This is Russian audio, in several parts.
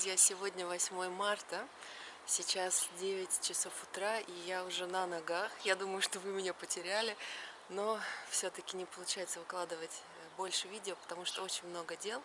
друзья! Сегодня 8 марта, сейчас 9 часов утра, и я уже на ногах. Я думаю, что вы меня потеряли, но все-таки не получается выкладывать больше видео, потому что очень много дел.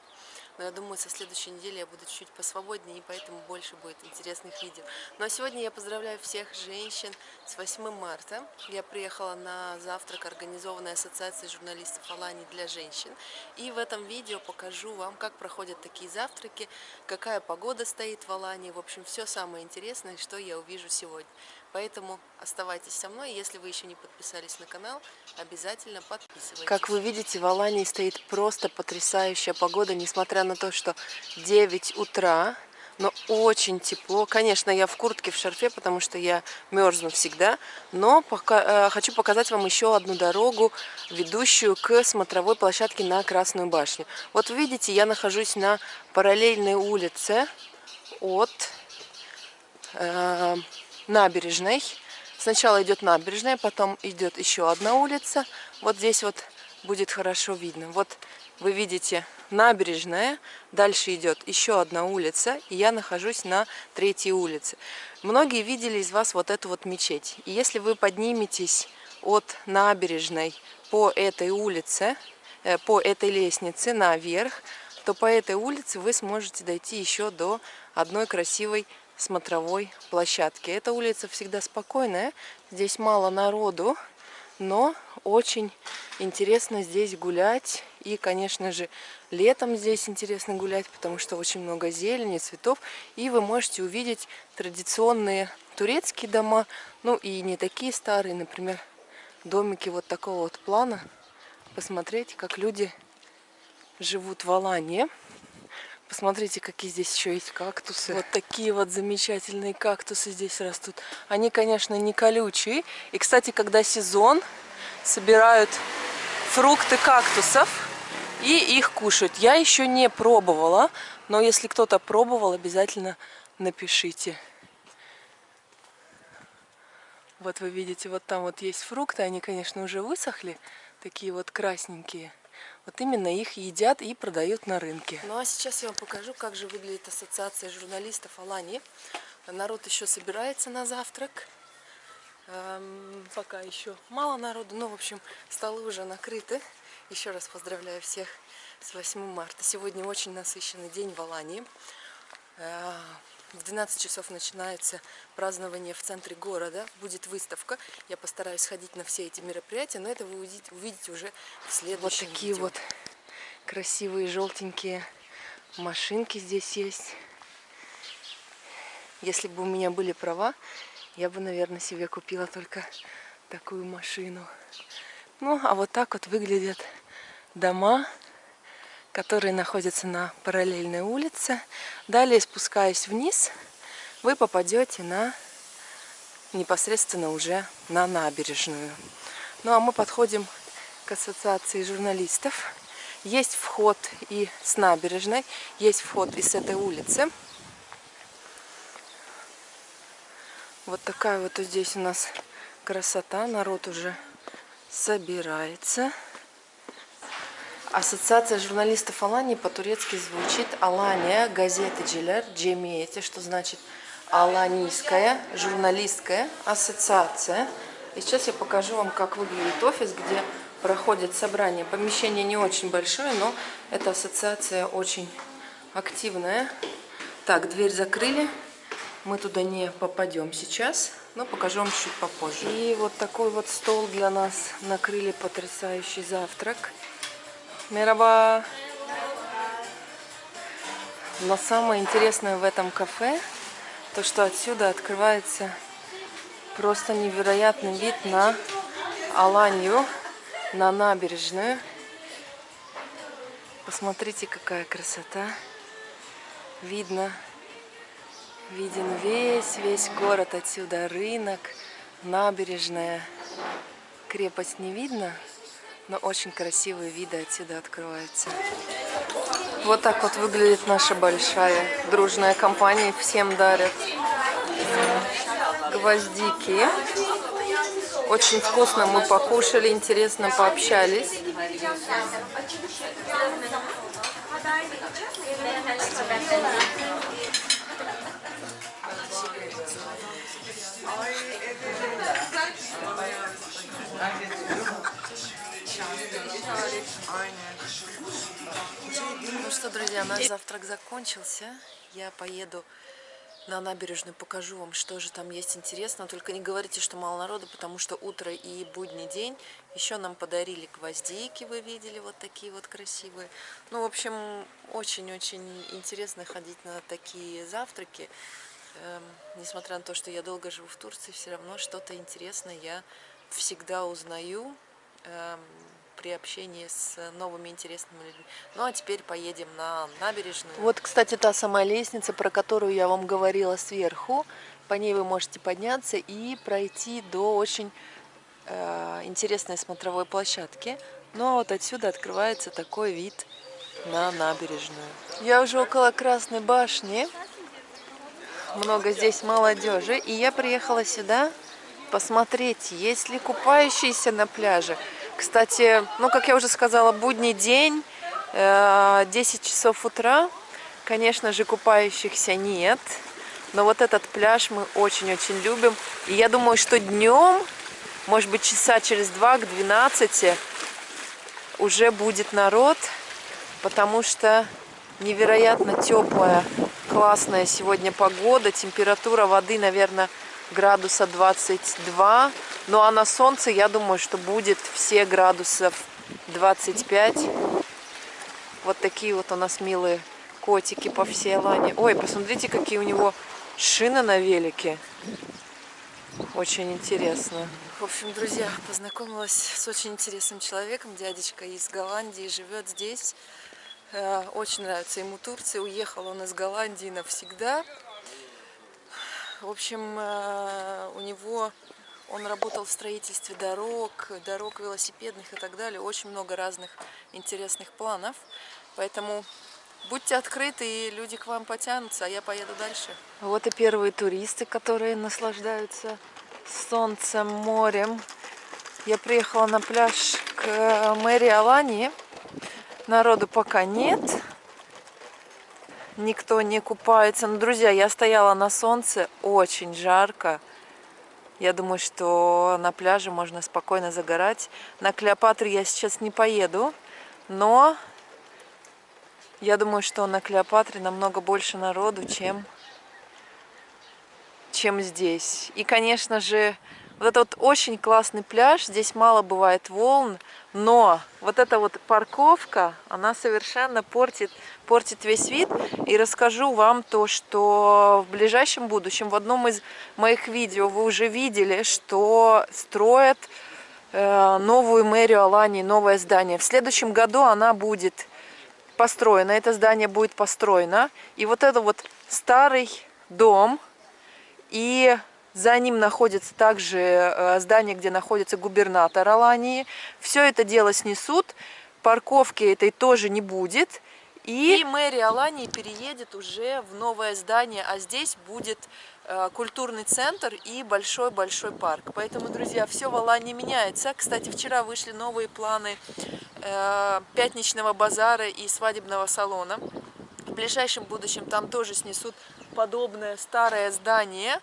Но я думаю, со следующей недели я буду чуть посвободнее, и поэтому больше будет интересных видео. Ну а сегодня я поздравляю всех женщин с 8 марта. Я приехала на завтрак, организованной Ассоциацией журналистов Алании для женщин. И в этом видео покажу вам, как проходят такие завтраки, какая погода стоит в Алании. В общем, все самое интересное, что я увижу сегодня. Поэтому оставайтесь со мной. Если вы еще не подписались на канал, обязательно подписывайтесь. Как вы видите, в Алании стоит просто потрясающая погода, несмотря на то, что 9 утра, но очень тепло. Конечно, я в куртке, в шарфе, потому что я мерзну всегда. Но пока, э, хочу показать вам еще одну дорогу, ведущую к смотровой площадке на Красную башню. Вот видите, я нахожусь на параллельной улице от... Э, набережной. Сначала идет набережная, потом идет еще одна улица. Вот здесь вот будет хорошо видно. Вот вы видите набережная, дальше идет еще одна улица, и я нахожусь на третьей улице. Многие видели из вас вот эту вот мечеть. И если вы подниметесь от набережной по этой улице, э, по этой лестнице наверх, то по этой улице вы сможете дойти еще до одной красивой смотровой площадки. Эта улица всегда спокойная, здесь мало народу, но очень интересно здесь гулять. И, конечно же, летом здесь интересно гулять, потому что очень много зелени, цветов. И вы можете увидеть традиционные турецкие дома, ну и не такие старые, например, домики вот такого вот плана. Посмотреть, как люди живут в Алании. Посмотрите, какие здесь еще есть кактусы. Вот такие вот замечательные кактусы здесь растут. Они, конечно, не колючие. И, кстати, когда сезон, собирают фрукты кактусов и их кушают. Я еще не пробовала, но если кто-то пробовал, обязательно напишите. Вот вы видите, вот там вот есть фрукты. Они, конечно, уже высохли. Такие вот красненькие. Вот именно их едят и продают на рынке. Ну а сейчас я вам покажу, как же выглядит ассоциация журналистов Алани. Народ еще собирается на завтрак. Эм, пока еще мало народу, но в общем столы уже накрыты. Еще раз поздравляю всех с 8 марта. Сегодня очень насыщенный день в Алании. В 12 часов начинается празднование в центре города. Будет выставка. Я постараюсь сходить на все эти мероприятия, но это вы увидите, увидите уже в следующем Вот такие видео. вот красивые желтенькие машинки здесь есть. Если бы у меня были права, я бы, наверное, себе купила только такую машину. Ну, а вот так вот выглядят дома которые находятся на параллельной улице. Далее, спускаясь вниз, вы попадете на непосредственно уже на набережную. Ну а мы подходим к ассоциации журналистов. Есть вход и с набережной, есть вход и с этой улицы. Вот такая вот здесь у нас красота. Народ уже собирается. Ассоциация журналистов Алании по-турецки звучит Алания газетeciler cemiyeti, что значит Аланийская журналистская ассоциация. И сейчас я покажу вам, как выглядит офис, где проходит собрание. Помещение не очень большое, но эта ассоциация очень активная. Так, дверь закрыли. Мы туда не попадем сейчас, но покажу вам чуть попозже. И вот такой вот стол для нас накрыли потрясающий завтрак. Мераба. Но самое интересное в этом кафе, то что отсюда открывается просто невероятный вид на Аланью, на набережную. Посмотрите, какая красота. Видно, виден весь, весь город отсюда, рынок, набережная. Крепость не видно, но очень красивые виды отсюда открываются. Вот так вот выглядит наша большая дружная компания. Всем дарят гвоздики. Очень вкусно мы покушали, интересно пообщались. Друзья, наш завтрак закончился. Я поеду на набережную, покажу вам, что же там есть интересно. Только не говорите, что мало народу, потому что утро и будний день. Еще нам подарили гвоздики, вы видели, вот такие вот красивые. Ну, в общем, очень-очень интересно ходить на такие завтраки. Эм, несмотря на то, что я долго живу в Турции, все равно что-то интересное я всегда узнаю. Эм, при общении с новыми интересными людьми. Ну а теперь поедем на набережную. Вот, кстати, та самая лестница, про которую я вам говорила сверху. По ней вы можете подняться и пройти до очень э, интересной смотровой площадки. Ну а вот отсюда открывается такой вид на набережную. Я уже около Красной башни. Много здесь молодежи. И я приехала сюда посмотреть, есть ли купающиеся на пляже. Кстати, ну, как я уже сказала, будний день, 10 э, часов утра. Конечно же, купающихся нет. Но вот этот пляж мы очень-очень любим. И я думаю, что днем, может быть, часа через два к 12 уже будет народ, потому что невероятно теплая, классная сегодня погода. Температура воды, наверное, градуса 22. Ну а на солнце, я думаю, что будет все градусов 25. Вот такие вот у нас милые котики по всей Алане. Ой, посмотрите, какие у него шины на велике. Очень интересно. В общем, друзья, познакомилась с очень интересным человеком. Дядечка из Голландии, живет здесь. Э, очень нравится ему Турция. Уехал он из Голландии навсегда. В общем, э, у него он работал в строительстве дорог, дорог велосипедных и так далее. Очень много разных интересных планов. Поэтому будьте открыты, и люди к вам потянутся, а я поеду дальше. Вот и первые туристы, которые наслаждаются солнцем, морем. Я приехала на пляж к мэрии Алании. Народу пока нет никто не купается. Но, друзья, я стояла на солнце, очень жарко. Я думаю, что на пляже можно спокойно загорать. На Клеопатру я сейчас не поеду, но я думаю, что на Клеопатре намного больше народу, чем, чем здесь. И, конечно же, вот это вот очень классный пляж, здесь мало бывает волн, но вот эта вот парковка, она совершенно портит, портит весь вид. И расскажу вам то, что в ближайшем будущем, в одном из моих видео вы уже видели, что строят э, новую мэрию Алании, новое здание. В следующем году она будет построена, это здание будет построено. И вот это вот старый дом и за ним находится также э, здание, где находится губернатор Алании. Все это дело снесут, парковки этой тоже не будет. И, и мэрия Алании переедет уже в новое здание, а здесь будет э, культурный центр и большой-большой парк. Поэтому, друзья, все в Алании меняется. Кстати, вчера вышли новые планы э, пятничного базара и свадебного салона. В ближайшем будущем там тоже снесут подобное старое здание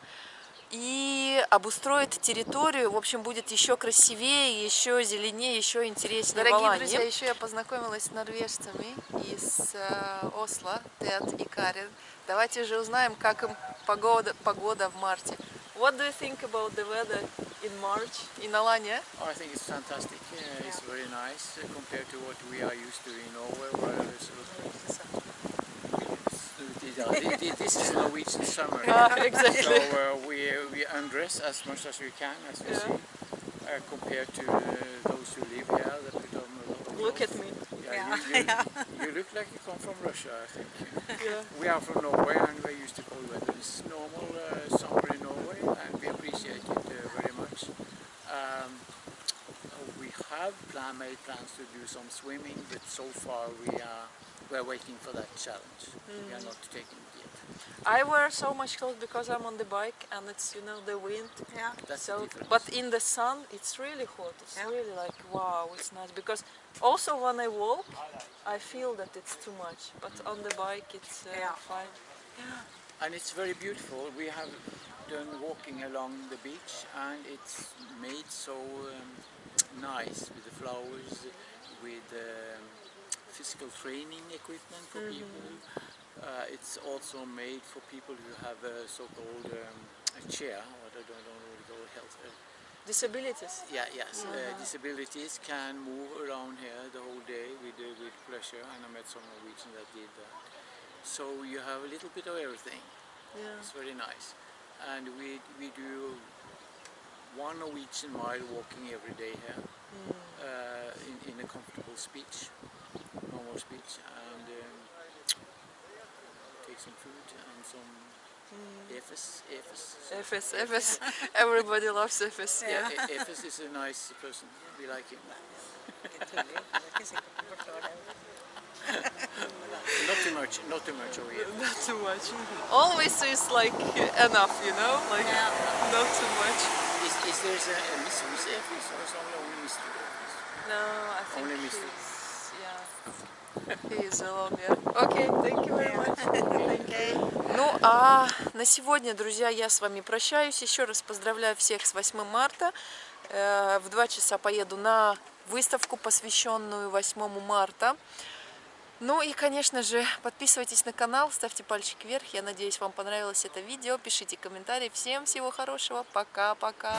и обустроит территорию. В общем, будет еще красивее, еще зеленее, еще интереснее. Дорогие друзья, еще я познакомилась с норвежцами из э, Осло, Тед и Карен. Давайте же узнаем, как им погода, погода в марте. What do you think about the weather in March in Alanya? Oh, I think it's fantastic. Yeah, it's very nice compared to what we are used to in Norway, where it's this is Norwegian summer. Uh, exactly. So uh, we, we undress as much as we can, as we yeah. see, uh, compared to uh, those who live here. That we don't look at me. Yeah, yeah. You, you, yeah. you, look like you come from Russia, I think. Yeah. We are from Norway and we're used to cold weather. It's normal uh, summer in Norway and we appreciate it uh, very much. Um, we have plan, made plans to do some swimming, but so far we are we're waiting for that challenge. Mm. We are not taking it yet. I wear so much clothes because I'm on the bike and it's you know the wind. Yeah. That's So, the but in the sun, it's really hot. It's Yeah. really like wow, it's nice. Because also when I walk, I feel that it's too much. But on the bike, it's uh, Yeah. fine. Yeah. And it's very beautiful. We have done walking along the beach and it's made so um, nice with the flowers, with um, physical training equipment for people. Uh, it's also made for people who have a so-called um, a chair, or I don't know what you call it, health. Uh, Disabilities. yeah, yes, uh, disabilities can move around here the whole day with, uh, with pleasure, and I met some Norwegians that did that. So you have a little bit of everything. Yeah. It's very nice. And we, we do one Norwegian mile walking every day here uh, in, in a comfortable speech, normal speech, and um, take some food and some Efes. Efes. FS, FS. Everybody loves FS. Yeah, E- Efes is a nice person. We like him. Ikke tullig. Det ikke sikkert du forstår det. Not too much, not too much over here. Not too much. Always is like enough, you know, like not too much. Is, is there a, a Mrs. Efes or is only Mr. Efes? No, I think Only Mr. yeah, he is alone, yeah. Okay, thank you very much. Okay. Ну а на сегодня, друзья, я с вами прощаюсь. Еще раз поздравляю всех с 8 марта. Э, В 2 часа поеду на выставку, посвященную 8 марта. Ну и, конечно же, подписывайтесь на канал, ставьте пальчик вверх. Я надеюсь, вам понравилось это видео. Пишите комментарии. Всем всего хорошего. Пока-пока.